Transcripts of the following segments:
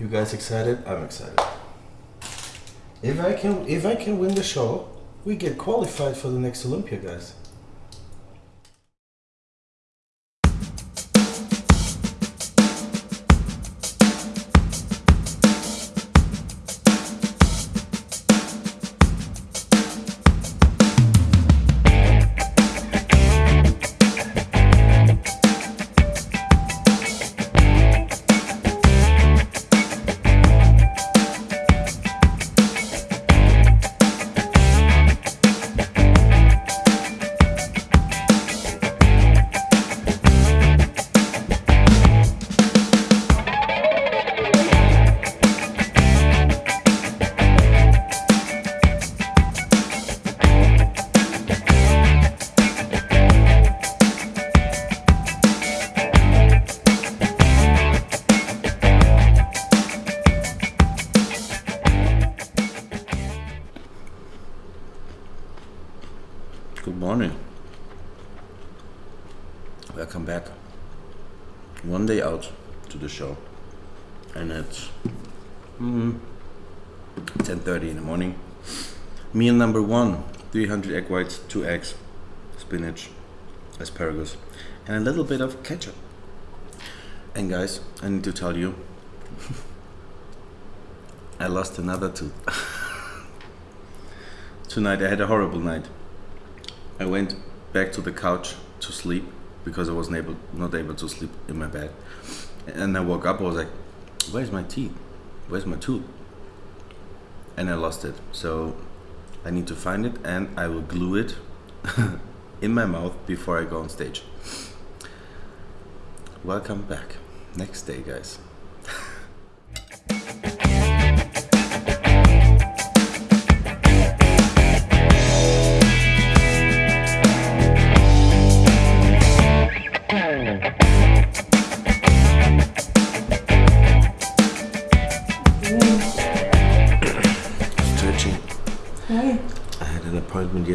You guys excited? I'm excited. If I can if I can win the show, we get qualified for the next Olympia, guys. Back. One day out to the show, and it's mm, 10:30 in the morning. Meal number one: 300 egg whites, two eggs, spinach, asparagus, and a little bit of ketchup. And guys, I need to tell you, I lost another tooth. Tonight I had a horrible night. I went back to the couch to sleep because I wasn't able, not able to sleep in my bed. And I woke up. I was like, "Where's my teeth? Where's my tooth?" And I lost it. So I need to find it, and I will glue it in my mouth before I go on stage. Welcome back. Next day, guys.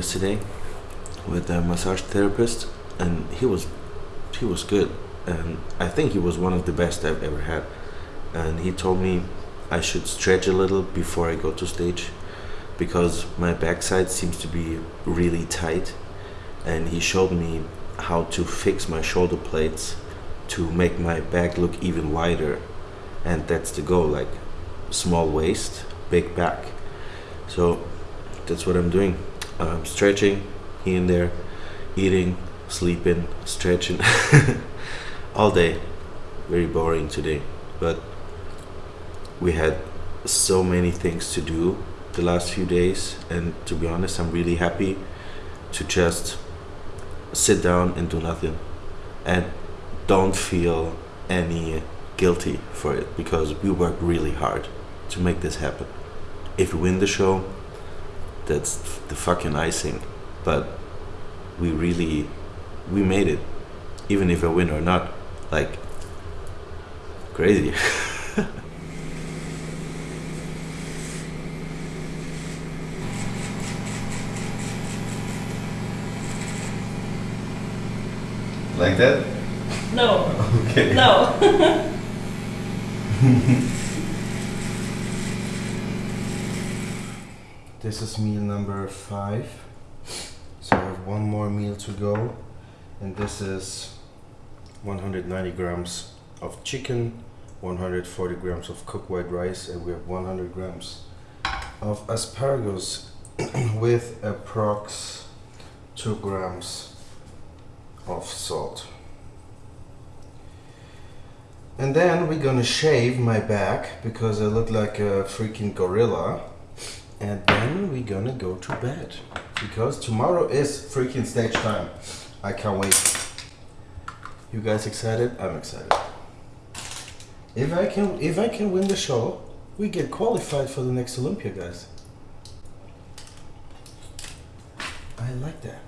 Yesterday with a massage therapist, and he was he was good, and I think he was one of the best I've ever had. And he told me I should stretch a little before I go to stage because my backside seems to be really tight, and he showed me how to fix my shoulder plates to make my back look even wider, and that's the goal, like small waist, big back. So that's what I'm doing. Um, stretching here and there, eating, sleeping, stretching all day. Very boring today, but we had so many things to do the last few days, and to be honest, I'm really happy to just sit down and do nothing and don't feel any guilty for it because we worked really hard to make this happen. If we win the show, that's the fucking icing. But we really, we made it. Even if I win or not, like, crazy. like that? No. Okay. No. This is meal number five. So I have one more meal to go. And this is 190 grams of chicken, 140 grams of cooked white rice, and we have 100 grams of asparagus with approx 2 grams of salt. And then we're gonna shave my back because I look like a freaking gorilla. And then we're gonna go to bed because tomorrow is freaking stage time. I can't wait. You guys excited? I'm excited. If I can if I can win the show, we get qualified for the next Olympia, guys. I like that.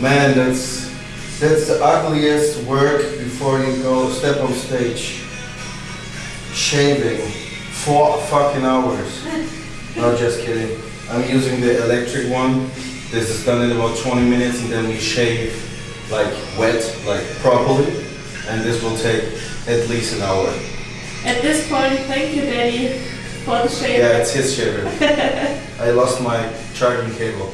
Man, that's that's the ugliest work before you go step on stage. Shaving four fucking hours. No, just kidding. I'm using the electric one. This is done in about 20 minutes, and then we shave like wet, like properly, and this will take at least an hour. At this point, thank you, Daddy, for the shaver. Yeah, it's his shaver. I lost my charging cable.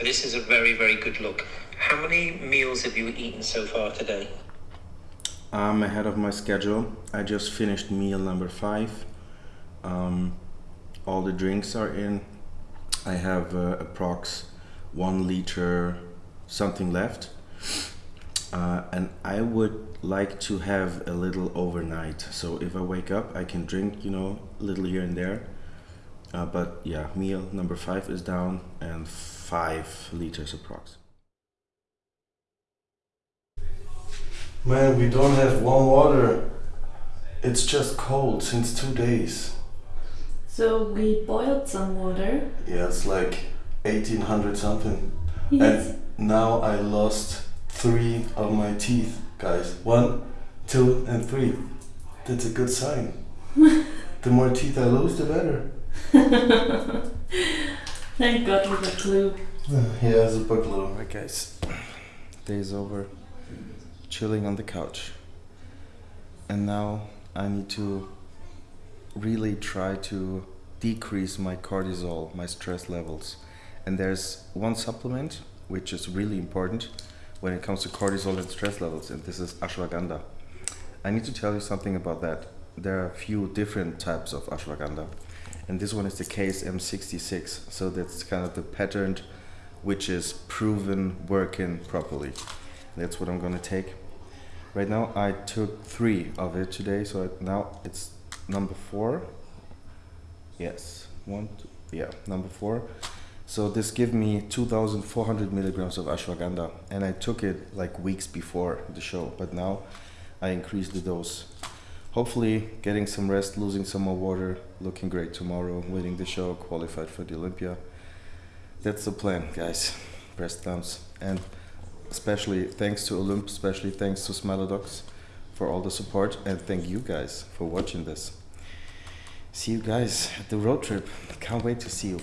This is a very, very good look. How many meals have you eaten so far today? I'm ahead of my schedule. I just finished meal number five. Um, all the drinks are in. I have uh, approx one liter something left. Uh, and I would like to have a little overnight. So if I wake up, I can drink, you know, a little here and there. Uh, but yeah, meal number five is down and five liters approx. Man, we don't have warm water. It's just cold since two days. So we boiled some water. Yeah, it's like 1800 something. Yes. And now I lost three of my teeth, guys. One, two, and three. That's a good sign. the more teeth I lose, the better. Thank God with a clue. Yeah, it's a glue. Alright, guys. Day's over. Chilling on the couch. And now I need to really try to decrease my cortisol, my stress levels. And there's one supplement which is really important when it comes to cortisol and stress levels, and this is ashwagandha. I need to tell you something about that. There are a few different types of ashwagandha, and this one is the KSM66. So that's kind of the patterned, which is proven working properly. That's what I'm gonna take. Right now, I took three of it today, so now it's number four. Yes, one, two, yeah, number four. So this give me 2,400 milligrams of ashwagandha, and I took it like weeks before the show, but now I increased the dose. Hopefully, getting some rest, losing some more water, looking great tomorrow, winning the show, qualified for the Olympia. That's the plan, guys. Press thumbs. and especially thanks to Olymp, especially thanks to Smilodox for all the support, and thank you guys for watching this. See you guys at the road trip. Can't wait to see you.